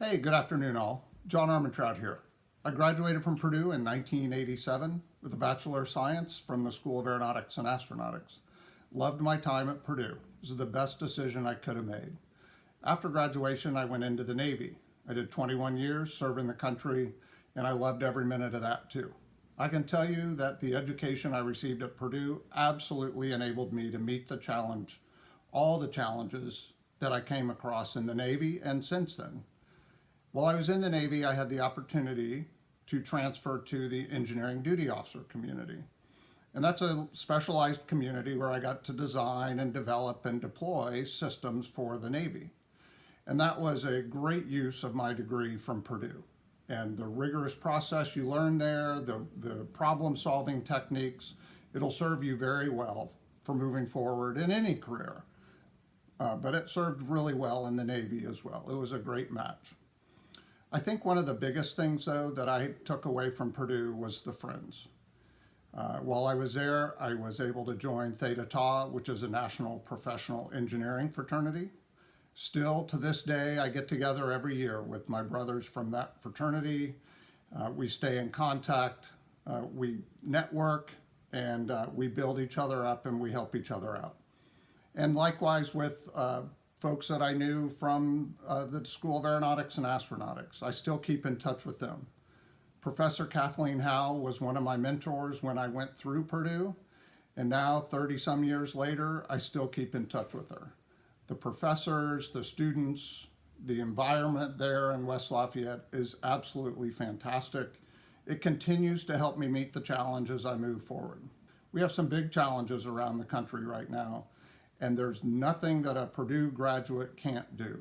Hey, good afternoon all. John Armentrout here. I graduated from Purdue in 1987 with a Bachelor of Science from the School of Aeronautics and Astronautics. Loved my time at Purdue. This is the best decision I could have made. After graduation, I went into the Navy. I did 21 years serving the country, and I loved every minute of that too. I can tell you that the education I received at Purdue absolutely enabled me to meet the challenge, all the challenges that I came across in the Navy and since then. While I was in the Navy, I had the opportunity to transfer to the engineering duty officer community. And that's a specialized community where I got to design and develop and deploy systems for the Navy. And that was a great use of my degree from Purdue. And the rigorous process you learn there, the, the problem solving techniques, it'll serve you very well for moving forward in any career. Uh, but it served really well in the Navy as well. It was a great match. I think one of the biggest things, though, that I took away from Purdue was the friends. Uh, while I was there, I was able to join Theta Tau, which is a national professional engineering fraternity. Still, to this day, I get together every year with my brothers from that fraternity. Uh, we stay in contact, uh, we network, and uh, we build each other up and we help each other out. And likewise with uh, folks that I knew from uh, the School of Aeronautics and Astronautics. I still keep in touch with them. Professor Kathleen Howell was one of my mentors when I went through Purdue, and now 30 some years later, I still keep in touch with her. The professors, the students, the environment there in West Lafayette is absolutely fantastic. It continues to help me meet the challenges I move forward. We have some big challenges around the country right now and there's nothing that a Purdue graduate can't do.